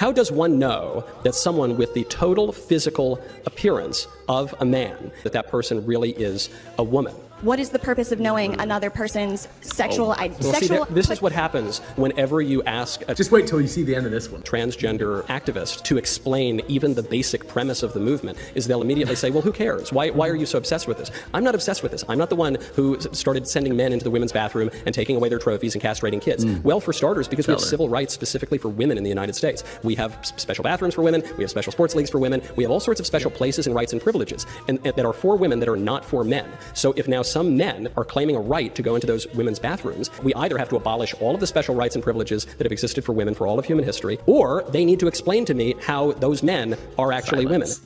How does one know that someone with the total physical appearance of a man, that that person really is a woman? What is the purpose of knowing another person's sexual oh. I- Well, sexual? there- this is what happens whenever you ask a Just wait till you see the end of this one. transgender activist to explain even the basic premise of the movement is they'll immediately say, well, who cares? Why, why are you so obsessed with this? I'm not obsessed with this. I'm not the one who started sending men into the women's bathroom and taking away their trophies and castrating kids. Mm. Well, for starters, because we have her. civil rights specifically for women in the United States. We have special bathrooms for women. We have special sports leagues for women. We have all sorts of special places and rights and privileges and, and that are for women that are not for men. So if now some men are claiming a right to go into those women's bathrooms, we either have to abolish all of the special rights and privileges that have existed for women for all of human history, or they need to explain to me how those men are actually women. Silence.